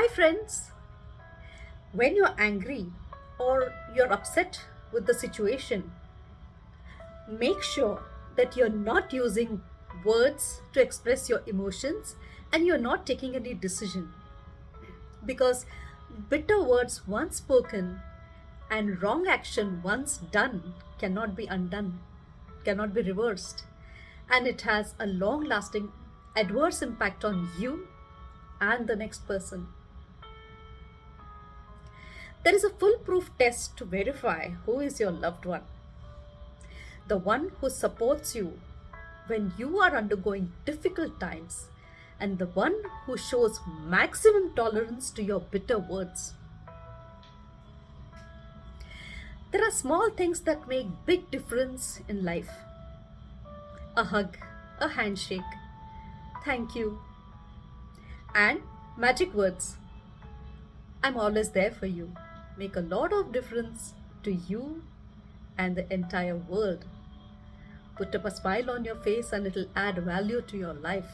Hi friends! When you're angry or you're upset with the situation, make sure that you're not using words to express your emotions and you're not taking any decision. Because bitter words once spoken and wrong action once done cannot be undone, cannot be reversed. And it has a long lasting adverse impact on you and the next person. There is a foolproof test to verify who is your loved one. The one who supports you when you are undergoing difficult times and the one who shows maximum tolerance to your bitter words. There are small things that make big difference in life. A hug, a handshake, thank you, and magic words. I'm always there for you make a lot of difference to you and the entire world. Put up a smile on your face and it'll add value to your life.